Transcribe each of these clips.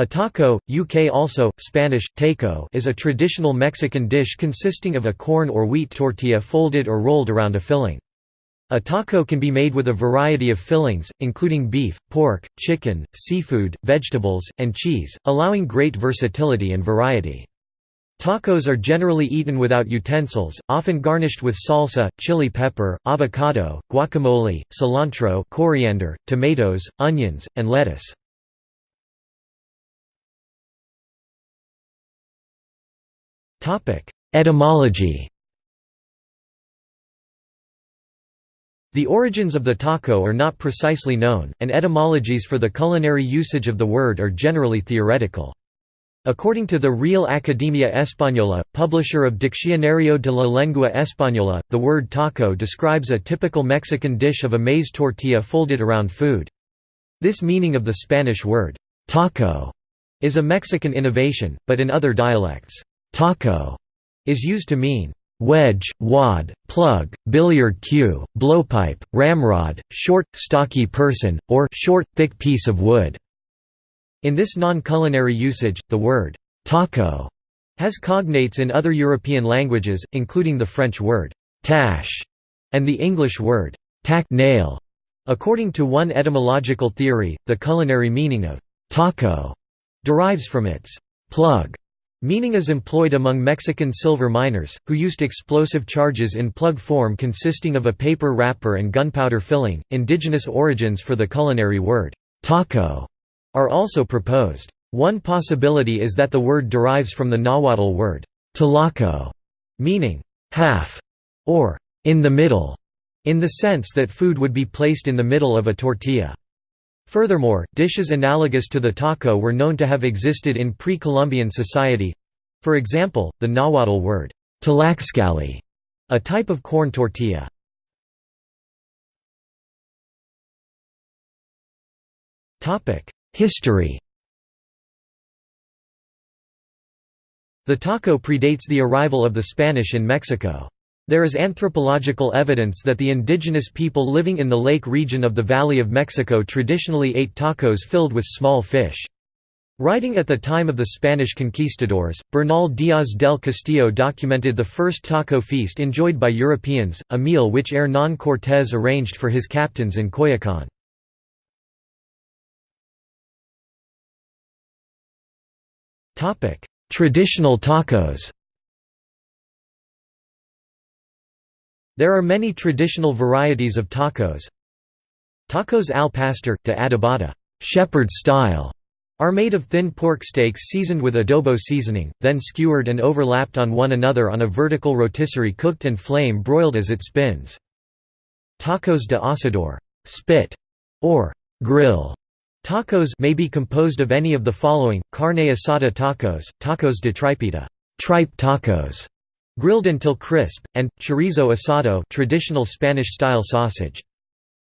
A taco, UK also, Spanish, taco is a traditional Mexican dish consisting of a corn or wheat tortilla folded or rolled around a filling. A taco can be made with a variety of fillings, including beef, pork, chicken, seafood, vegetables, and cheese, allowing great versatility and variety. Tacos are generally eaten without utensils, often garnished with salsa, chili pepper, avocado, guacamole, cilantro coriander, tomatoes, onions, and lettuce. Etymology The origins of the taco are not precisely known, and etymologies for the culinary usage of the word are generally theoretical. According to the Real Academia Española, publisher of Diccionario de la Lengua Española, the word taco describes a typical Mexican dish of a maize tortilla folded around food. This meaning of the Spanish word, taco, is a Mexican innovation, but in other dialects, Taco is used to mean wedge, wad, plug, billiard cue, blowpipe, ramrod, short, stocky person, or short, thick piece of wood. In this non-culinary usage, the word taco has cognates in other European languages, including the French word tache and the English word tack nail. According to one etymological theory, the culinary meaning of taco derives from its plug Meaning is employed among Mexican silver miners, who used explosive charges in plug form consisting of a paper wrapper and gunpowder filling. Indigenous origins for the culinary word, taco, are also proposed. One possibility is that the word derives from the Nahuatl word, talaco, meaning half or in the middle, in the sense that food would be placed in the middle of a tortilla. Furthermore, dishes analogous to the taco were known to have existed in pre-Columbian society. For example, the Nahuatl word, tlaxcalli, a type of corn tortilla. History The taco predates the arrival of the Spanish in Mexico. There is anthropological evidence that the indigenous people living in the lake region of the Valley of Mexico traditionally ate tacos filled with small fish. Writing at the time of the Spanish conquistadors, Bernal Díaz del Castillo documented the first taco feast enjoyed by Europeans, a meal which Hernán Cortés arranged for his captains in Coyoacán. Traditional tacos There are many traditional varieties of tacos. Tacos al pastor, de adobada shepherd style", are made of thin pork steaks seasoned with adobo seasoning, then skewered and overlapped on one another on a vertical rotisserie cooked and flame broiled as it spins. Tacos de asador spit", or grill tacos may be composed of any of the following, carne asada tacos, tacos de tripita tripe tacos", grilled until crisp, and chorizo asado traditional Spanish-style sausage.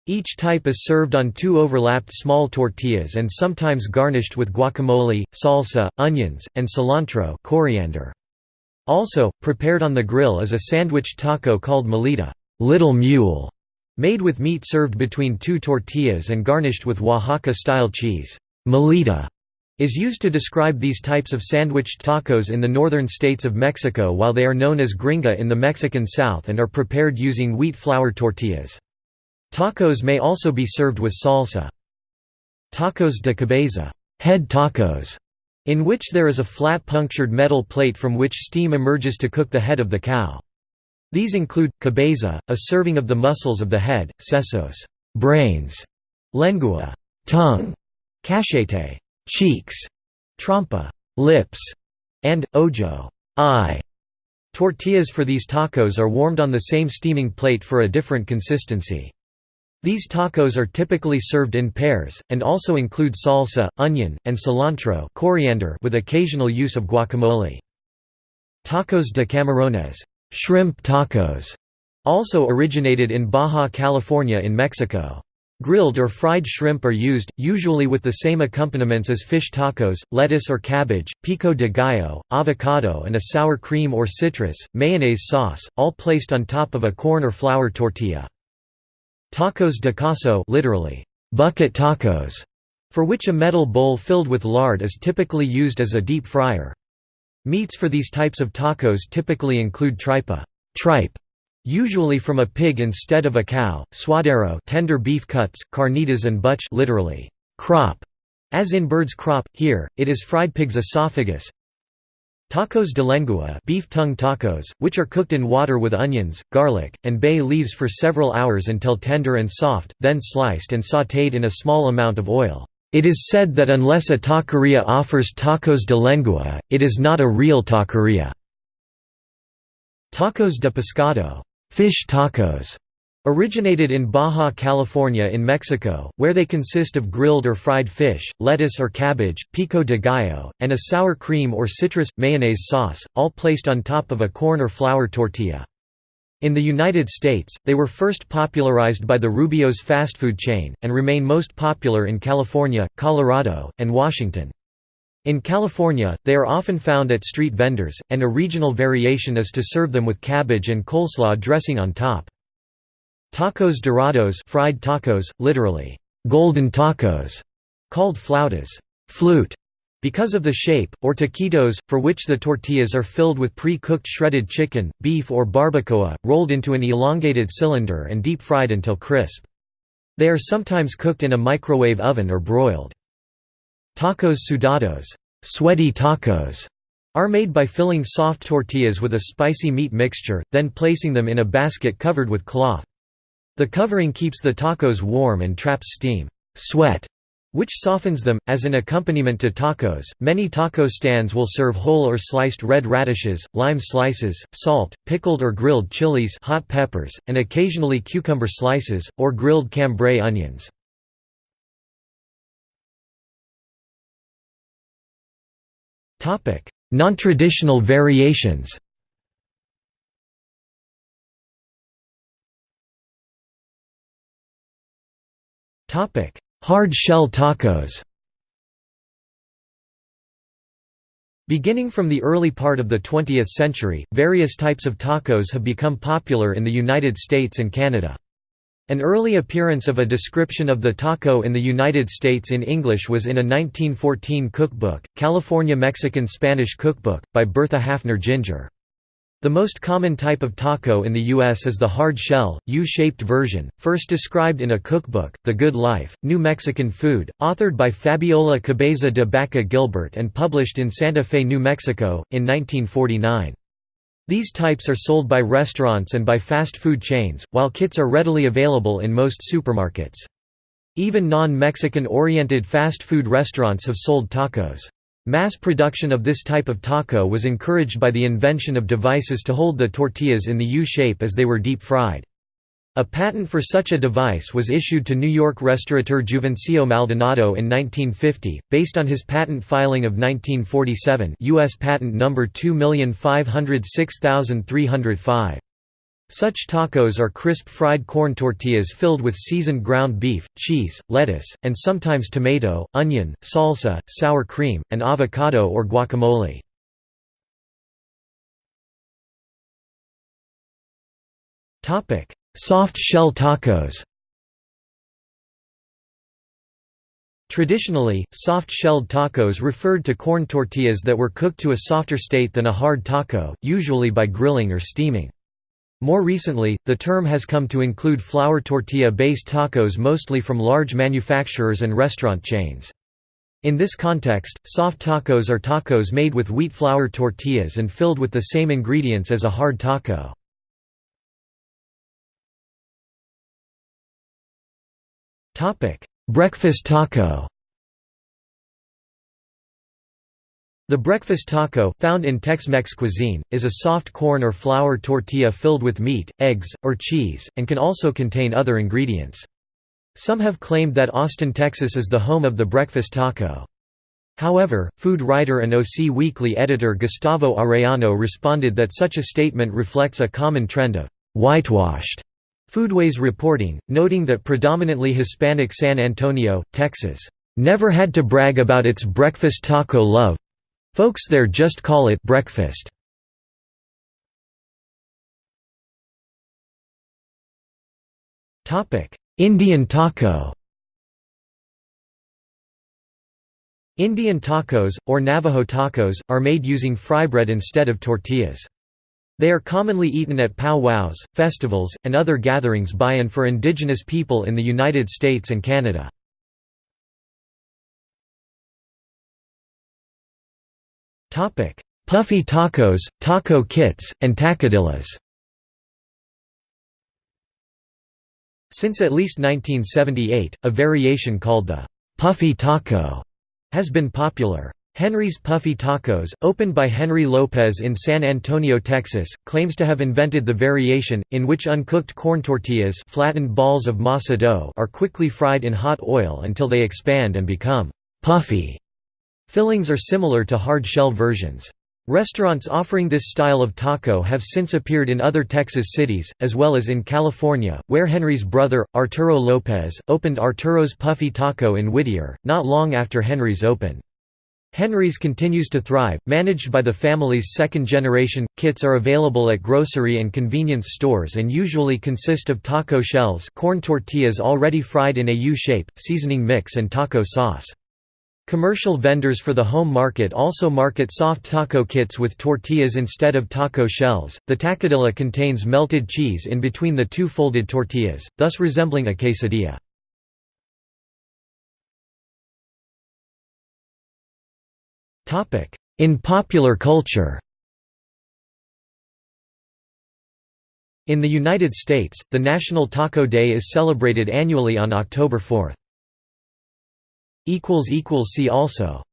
Each type is served on two overlapped small tortillas and sometimes garnished with guacamole, salsa, onions, and cilantro coriander. Also, prepared on the grill is a sandwich taco called mulita little mule", made with meat served between two tortillas and garnished with Oaxaca-style cheese mulita is used to describe these types of sandwiched tacos in the northern states of Mexico while they are known as gringa in the Mexican South and are prepared using wheat flour tortillas. Tacos may also be served with salsa. Tacos de cabeza head tacos", in which there is a flat punctured metal plate from which steam emerges to cook the head of the cow. These include, cabeza, a serving of the muscles of the head, sesos brains, lengua tongue, cachete cheeks, trompa lips, and ojo eye. Tortillas for these tacos are warmed on the same steaming plate for a different consistency. These tacos are typically served in pairs, and also include salsa, onion, and cilantro coriander with occasional use of guacamole. Tacos de camarones shrimp tacos", also originated in Baja California in Mexico. Grilled or fried shrimp are used, usually with the same accompaniments as fish tacos, lettuce or cabbage, pico de gallo, avocado and a sour cream or citrus, mayonnaise sauce, all placed on top of a corn or flour tortilla. Tacos de cazo literally, bucket tacos, for which a metal bowl filled with lard is typically used as a deep fryer. Meats for these types of tacos typically include tripa tripe, usually from a pig instead of a cow, suadero tender beef cuts, carnitas and buche literally, crop, as in bird's crop, here, it is fried pig's esophagus, Tacos de lengua beef tongue tacos, which are cooked in water with onions, garlic, and bay leaves for several hours until tender and soft, then sliced and sautéed in a small amount of oil. It is said that unless a taqueria offers tacos de lengua, it is not a real taqueria. Tacos de pescado fish tacos", Originated in Baja California in Mexico, where they consist of grilled or fried fish, lettuce or cabbage, pico de gallo, and a sour cream or citrus, mayonnaise sauce, all placed on top of a corn or flour tortilla. In the United States, they were first popularized by the Rubio's fast food chain, and remain most popular in California, Colorado, and Washington. In California, they are often found at street vendors, and a regional variation is to serve them with cabbage and coleslaw dressing on top. Tacos dorados fried tacos, literally, golden tacos, called flautas flute", because of the shape, or taquitos, for which the tortillas are filled with pre-cooked shredded chicken, beef or barbacoa, rolled into an elongated cylinder and deep-fried until crisp. They are sometimes cooked in a microwave oven or broiled. Tacos sudados sweaty tacos", are made by filling soft tortillas with a spicy meat mixture, then placing them in a basket covered with cloth. The covering keeps the tacos warm and traps steam sweat, which softens them. As an accompaniment to tacos, many taco stands will serve whole or sliced red radishes, lime slices, salt, pickled or grilled chilies hot peppers, and occasionally cucumber slices, or grilled cambray onions. Non-traditional variations. Hard shell tacos. Beginning from the early part of the 20th century, various types of tacos have become popular in the United States and Canada. An early appearance of a description of the taco in the United States in English was in a 1914 cookbook, California Mexican Spanish Cookbook, by Bertha Haffner Ginger. The most common type of taco in the U.S. is the hard shell, U-shaped version, first described in a cookbook, The Good Life, New Mexican Food, authored by Fabiola Cabeza de Baca Gilbert and published in Santa Fe, New Mexico, in 1949. These types are sold by restaurants and by fast food chains, while kits are readily available in most supermarkets. Even non-Mexican oriented fast food restaurants have sold tacos. Mass production of this type of taco was encouraged by the invention of devices to hold the tortillas in the U-shape as they were deep-fried. A patent for such a device was issued to New York restaurateur Juvencio Maldonado in 1950, based on his patent filing of 1947 U.S. Patent Number 2506305. Such tacos are crisp fried corn tortillas filled with seasoned ground beef, cheese, lettuce, and sometimes tomato, onion, salsa, sour cream, and avocado or guacamole. Soft shell tacos Traditionally, soft-shelled tacos referred to corn tortillas that were cooked to a softer state than a hard taco, usually by grilling or steaming. More recently, the term has come to include flour tortilla-based tacos mostly from large manufacturers and restaurant chains. In this context, soft tacos are tacos made with wheat flour tortillas and filled with the same ingredients as a hard taco. Breakfast taco The breakfast taco, found in Tex-Mex cuisine, is a soft corn or flour tortilla filled with meat, eggs, or cheese, and can also contain other ingredients. Some have claimed that Austin, Texas is the home of the breakfast taco. However, food writer and OC Weekly editor Gustavo Arellano responded that such a statement reflects a common trend of «whitewashed» foodways reporting, noting that predominantly Hispanic San Antonio, Texas, «never had to brag about its breakfast taco love, Folks there just call it breakfast. Indian taco Indian tacos, or Navajo tacos, are made using fry bread instead of tortillas. They are commonly eaten at pow-wows, festivals, and other gatherings by and for indigenous people in the United States and Canada. Puffy tacos, taco kits, and tacadillas Since at least 1978, a variation called the «puffy taco» has been popular. Henry's Puffy Tacos, opened by Henry Lopez in San Antonio, Texas, claims to have invented the variation, in which uncooked corn tortillas flattened balls of masa dough are quickly fried in hot oil until they expand and become «puffy». Fillings are similar to hard-shell versions. Restaurants offering this style of taco have since appeared in other Texas cities, as well as in California, where Henry's brother, Arturo Lopez, opened Arturo's Puffy Taco in Whittier, not long after Henry's opened. Henry's continues to thrive, managed by the family's second generation. Kits are available at grocery and convenience stores and usually consist of taco shells, corn tortillas already fried in a U-shape, seasoning mix and taco sauce. Commercial vendors for the home market also market soft taco kits with tortillas instead of taco shells. The tacadilla contains melted cheese in between the two folded tortillas, thus resembling a quesadilla. In popular culture. In the United States, the National Taco Day is celebrated annually on October 4. See also